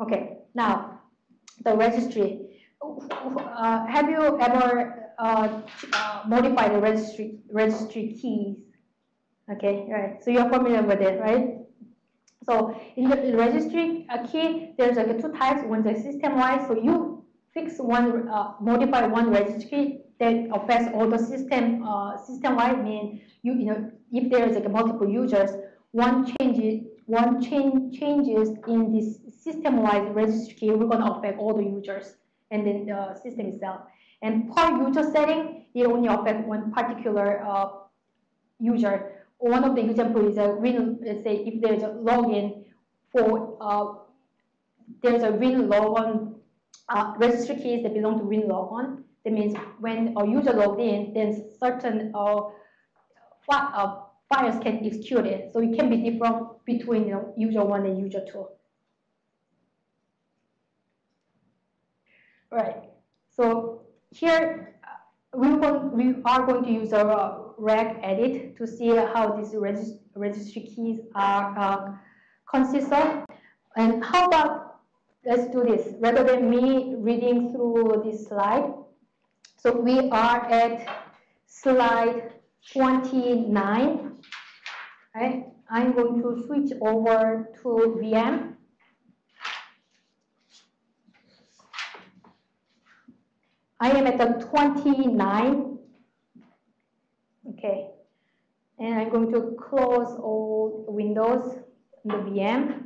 Okay, now the registry. Uh, have you ever uh, uh, modified the registry registry keys? Okay, right. So you're familiar with it, right? So in the registry key, there's like two types. One's a system-wide. So you fix one, uh, modify one registry that affects all the system uh, system-wide. Mean you you know if there's like multiple users, one change one change changes in this system-wide registry key, we're gonna affect all the users and then the system itself. And per user setting, it only affects one particular uh, user one of the example is a win, let's say if there's a login for, uh, there's a win logon uh, registry keys that belong to win logon. That means when a user logged in, then certain uh, uh, files can execute it. So it can be different between you know, user one and user two. Right. So here uh, we, want, we are going to use a regedit to see how these regist registry keys are uh, consist of. And how about, let's do this, rather than me reading through this slide. So we are at slide 29. I'm going to switch over to VM. I am at the 29 Okay, and I'm going to close all windows in the VM.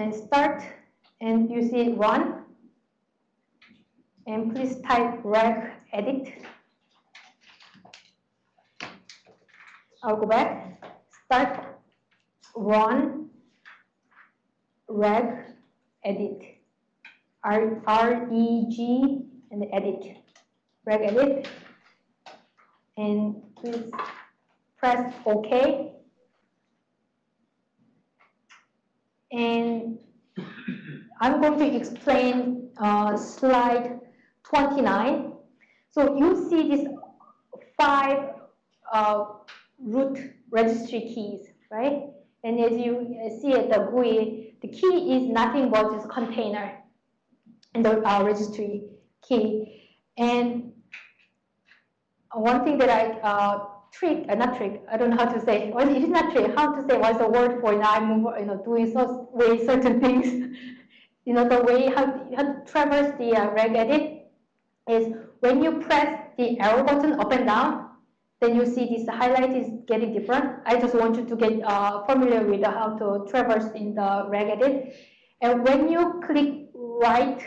And start, and you see run. And please type reg edit. I'll go back. Start run reg edit. R, R E G and edit. Reg edit. And please press OK and I'm going to explain uh, slide 29 so you see these five uh, root registry keys, right? And as you see at the GUI, the key is nothing but just container and the uh, registry key. And one thing that I uh, trick, uh, not trick, I don't know how to say, well, it is not trick, how to say what's the word for you know, I move, you know, doing so way certain things. you know, the way how, how to traverse the uh, regedit is when you press the arrow button up and down, then you see this highlight is getting different. I just want you to get uh, familiar with how to traverse in the regedit. And when you click right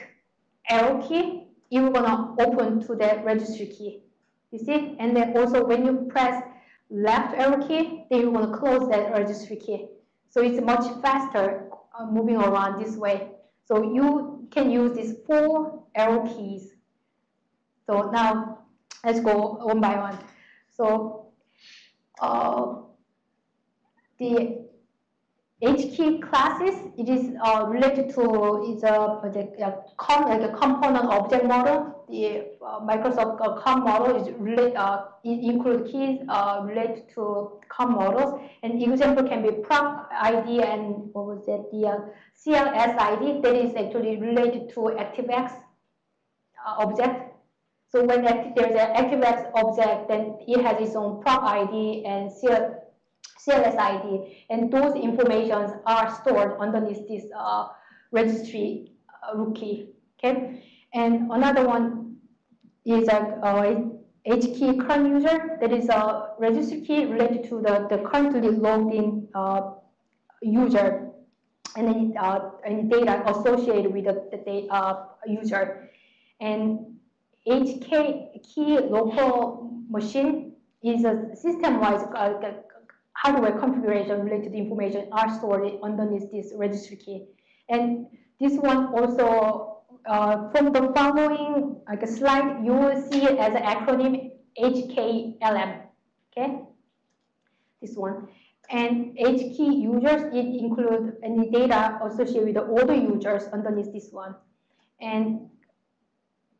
arrow key, you're gonna open to the registry key. You see? And then also when you press left arrow key, then you're gonna close that registry key. So it's much faster uh, moving around this way. So you can use these four arrow keys. So now let's go one by one. So uh, the HKey classes, it is uh, related to is a, like a component object model. The uh, Microsoft COM model is relate, uh, include keys uh, related to COM models. And example can be prog ID and what was it, the uh, CLS ID that is actually related to ActiveX uh, object. So when there's an ActiveX object, then it has its own prog ID and CLS ID, and those informations are stored underneath this uh, registry uh, rootkey. Okay, and another one is a, a HKey current user that is a registry key related to the, the currently logged in uh, user and then uh, any data associated with the, the uh, user. And HK key local machine is a system-wise uh, hardware configuration related information are stored underneath this registry key. And this one also, uh, from the following like slide, you will see it as an acronym HKLM, okay? This one. And HKey users, it includes any data associated with the users underneath this one. And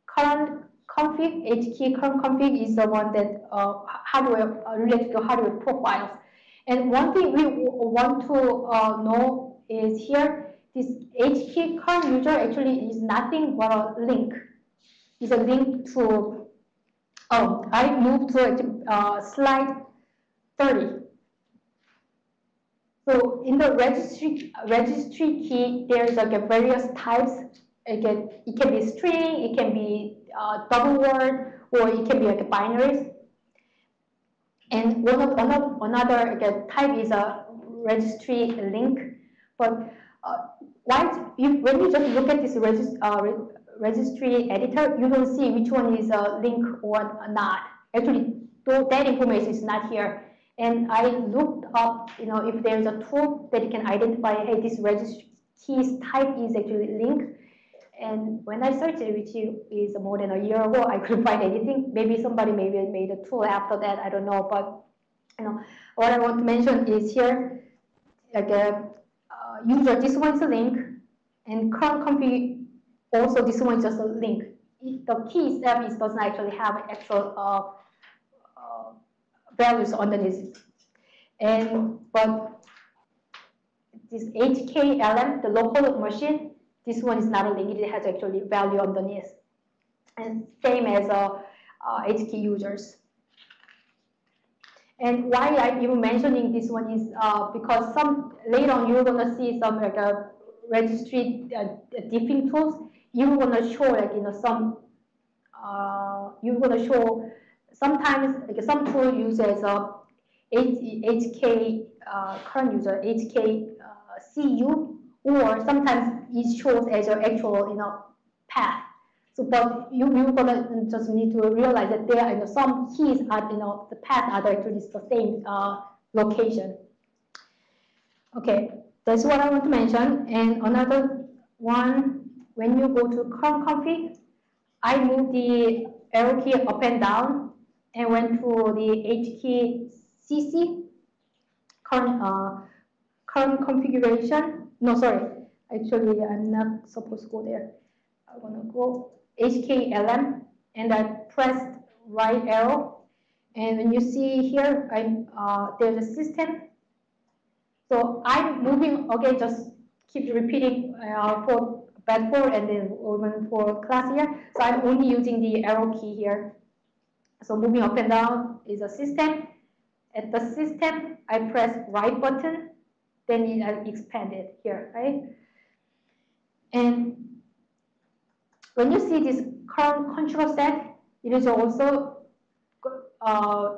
current config, H key current config is the one that uh, hardware uh, related to hardware profiles. And one thing we want to uh, know is here, this H key current user actually is nothing but a link. It's a link to, oh, I moved to uh, slide 30. So in the registry registry key, there's like various types. Again, it can be string, it can be uh, double word, or it can be like a binaries. And one of another, another type is a registry link. But you, when you just look at this regist, uh, re registry editor, you don't see which one is a link or not. Actually, that information is not here. And I looked up, you know, if there's a tool that can identify, hey, this registry keys type is actually link. And when I searched it, which is more than a year ago, I couldn't find anything. Maybe somebody maybe made a tool after that. I don't know. But you know, what I want to mention is here, like a uh, user, this one's a link, and current config also this one just a link. The key itself is doesn't actually have actual uh, uh, values underneath. it. And but this HKLM, the local machine, this one is not a link, it has actually value underneath. And same as uh, uh, HK users. And why I'm even mentioning this one is uh, because some later on you're gonna see some like a uh, registry uh, diffing tools. You're gonna show like you know some uh, you're gonna show sometimes like some tool uses a HK uh, current user HK uh, CU or sometimes it shows as your actual you know path. So, but you you gonna just need to realize that there are you know, some keys are you know the path are actually the same uh, location. Okay, that's what I want to mention. And another one, when you go to current config, I move the arrow key up and down and went to the H key CC current uh, current configuration no, sorry. Actually, I'm not supposed to go there. I want to go HKLM and I pressed right arrow. And when you see here, I'm, uh, there's a system. So I'm moving, okay, just keep repeating uh, for four and then even for class here. So I'm only using the arrow key here. So moving up and down is a system. At the system, I press right button then it expanded here, right? And when you see this current control set, it is also uh,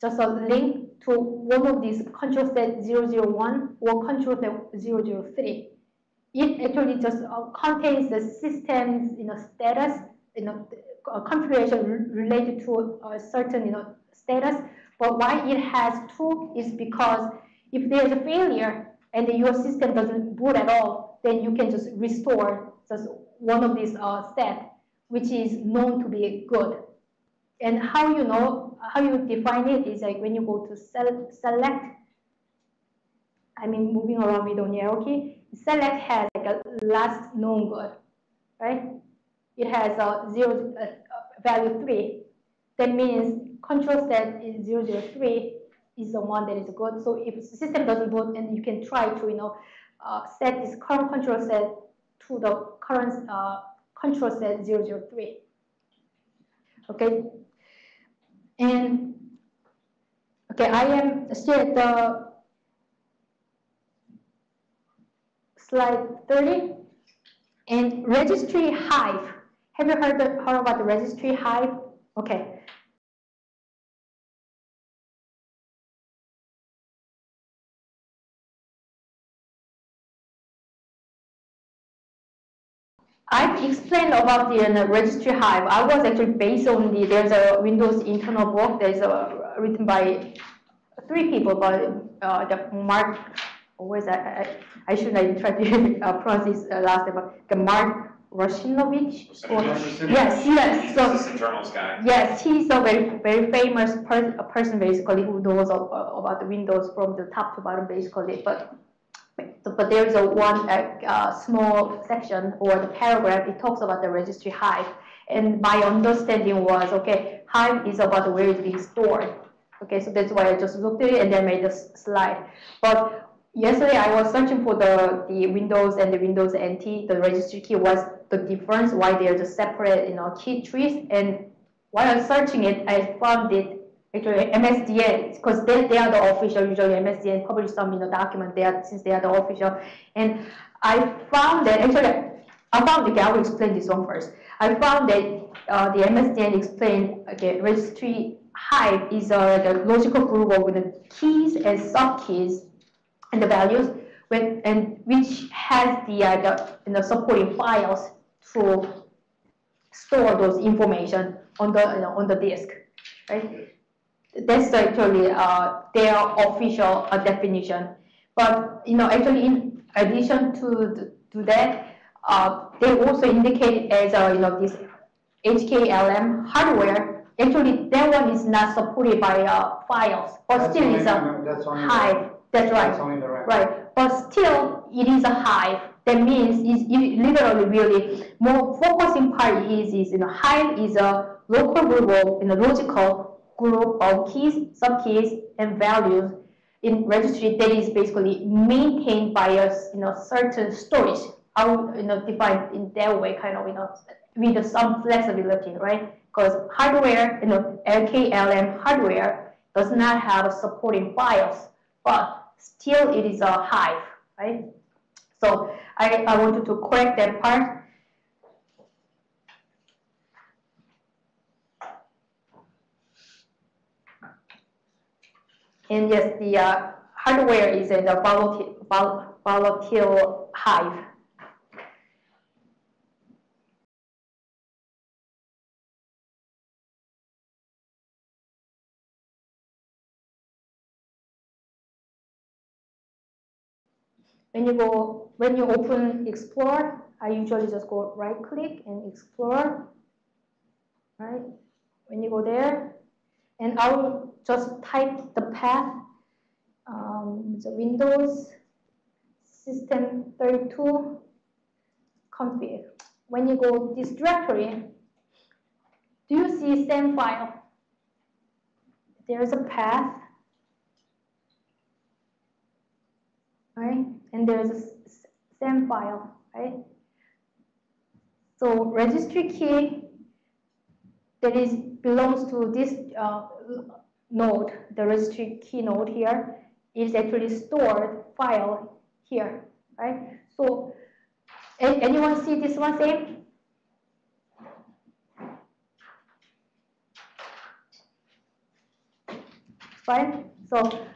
just a link to one of these control set 001 or control set 003. It actually just uh, contains the system's you know, status, you know, configuration related to a certain you know, status. But why it has two is because if there's a failure and your system doesn't boot at all, then you can just restore just one of these uh, which is known to be good. And how you know, how you define it is like when you go to sel select, I mean moving around with arrow key, select has like a last known good, right? It has a zero uh, value three. That means control set is zero zero three is the one that is good. So if the system doesn't boot, and you can try to, you know, uh, set this current control set to the current uh, control set 003. Okay. And okay, I am still at the slide 30 and registry hive. Have you heard, the, heard about the registry hive? Okay, explained about the uh, registry hive. I was actually based on the, there's a Windows internal book that's uh, written by three people, but uh, the Mark, always I, I, I should not try to uh, pronounce his uh, last name, but the Mark Russinovich. yes, yes. So, guy. Yes, he's a very very famous per person basically who knows about the Windows from the top to bottom basically. But but there is a one uh, small section or the paragraph, it talks about the registry hive. And my understanding was, okay, Hive is about where it's being stored. Okay, so that's why I just looked at it and then made a slide. But yesterday I was searching for the, the Windows and the Windows NT, the registry key was the difference, why they're just separate, you know, key trees. And while I was searching it, I found it actually MSDN, because they, they are the official, usually MSDN publish some in the document there since they are the official. And I found that, actually, I found, okay, I will explain this one first. I found that uh, the MSDN explained, okay, registry Hive is a the logical group of the keys and subkeys and the values, when, and which has the, uh, the, you know, supporting files to store those information on the you know, on the disk, right? That's actually uh, their official uh, definition. But you know, actually, in addition to to that, uh, they also indicate as a, you know this HKLM hardware. Actually, that one is not supported by uh, files, but That's still is a that's hive. That's right. That's. Right, but still, it is a hive. That means it's it literally really more focusing part is is you know hive is a local of in a logical group of keys, subkeys, and values in registry that is basically maintained by a you know certain storage. Would you know define in that way, kind of you know with some flexibility, right? Because hardware, you know, LKLM hardware does not have a supporting files, but still it is a hive, right? So I, I wanted to correct that part. And yes, the uh, hardware is in the volatile, volatile hive. When you go, when you open Explorer, I usually just go right click and Explore, right? When you go there, and I will just type the path, um, the Windows System 32 config. When you go this directory, do you see same file? There's a path, right? And there's a same file, right? So registry key that is belongs to this uh, node, the registry key node here, is actually stored file here, right? So anyone see this one same? Fine. So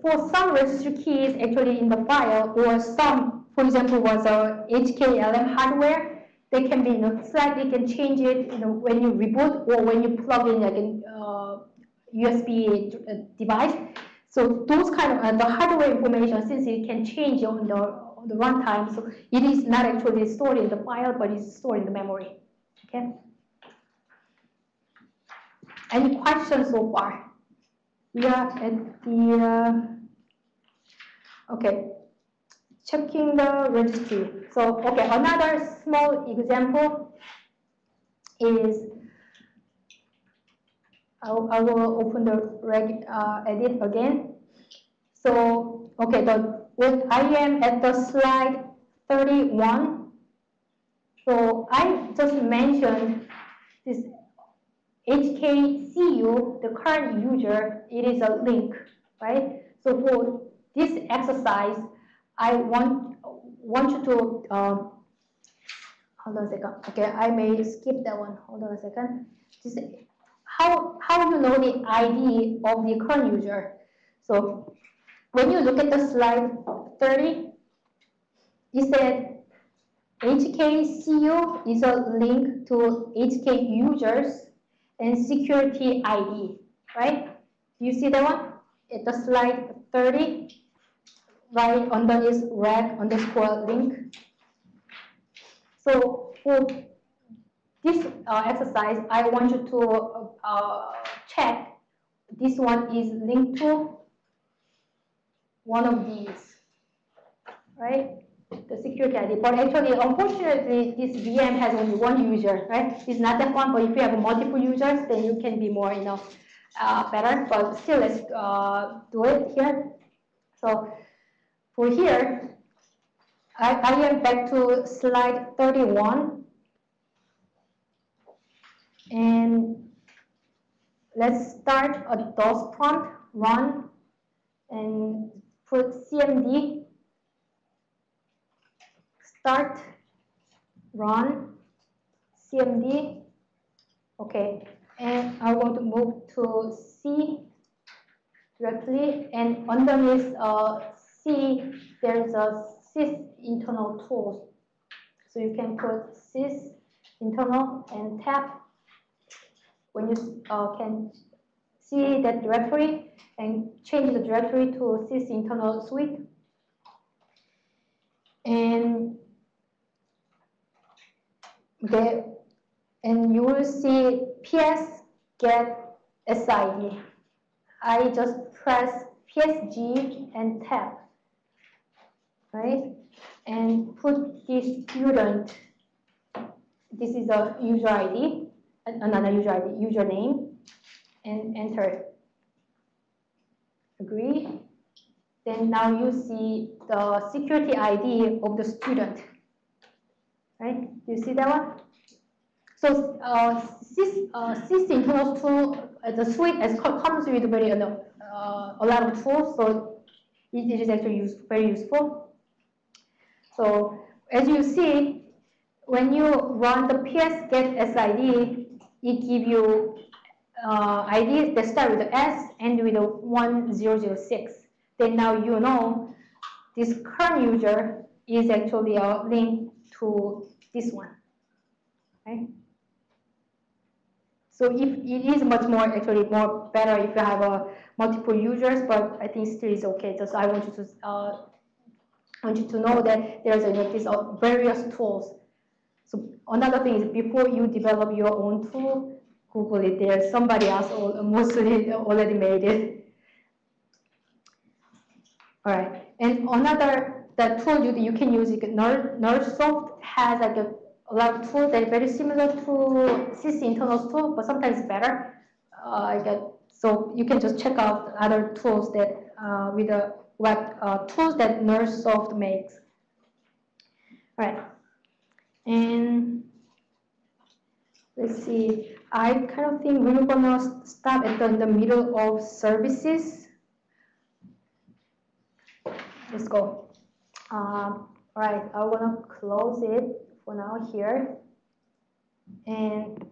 for some registry keys actually in the file or some, for example, was a HKLM hardware, they can be, you know, slightly can change it, you know, when you reboot or when you plug in like a USB device. So those kind of uh, the hardware information, since it can change on the on the runtime, so it is not actually stored in the file, but it's stored in the memory. Okay. Any questions so far? We are at the, uh, okay, checking the registry. So, okay, another small example is, I will open the reg, uh, edit again. So, okay, the, when I am at the slide 31, so I just mentioned this HKCU, the current user, it is a link, right? So for this exercise, I want want you to um, hold on a second. Okay, I may skip that one. Hold on a second. Just how how you know the ID of the current user? So when you look at the slide 30, it said HKCU is a link to HK users and security ID, right? You see that one? At the slide 30, right under is reg underscore link. So for this uh, exercise, I want you to uh, check this one is linked to one of these, right? the security ID. But actually, unfortunately, this VM has only one user, right? It's not that one, but if you have multiple users, then you can be more, you know, uh, better. But still, let's uh, do it here. So for here, I, I am back to slide 31. And let's start a DOS prompt, run, and put cmd, start, run, cmd, okay. And I want to move to C directly, and underneath uh, C, there's a sys internal tools. So you can put sys internal and tap when you uh, can see that directory and change the directory to sys internal suite. And the, and you will see ps get SID. I just press PSG and tap right? And put this student, this is a user ID, another user ID, username, and enter. Agree? Then now you see the security ID of the student, right? Do you see that one? So uh, sys, uh, sys internal tool, uh, the suite as comes with very uh, a lot of tools, so it, it is actually use, very useful. So as you see, when you run the ps get SID, it gives you uh, IDs that start with the S and with a 1006. Then now you know this current user is actually a link to this one. Okay. So if it is much more actually more better if you have a uh, multiple users, but I think still is okay. So I want you to uh, want you to know that there's a list of various tools. So another thing is before you develop your own tool, Google it. There's somebody else mostly already made it. All right, and another the tool you, you can use, NirSoft has like a, a lot of tools that are very similar to sys internals tool, but sometimes better. Uh, so you can just check out other tools that uh, with a what uh, tools that NirSoft makes. Right. And let's see, I kind of think we're gonna stop at the, the middle of services. Let's go. Um, all right, I wanna close it for now here. And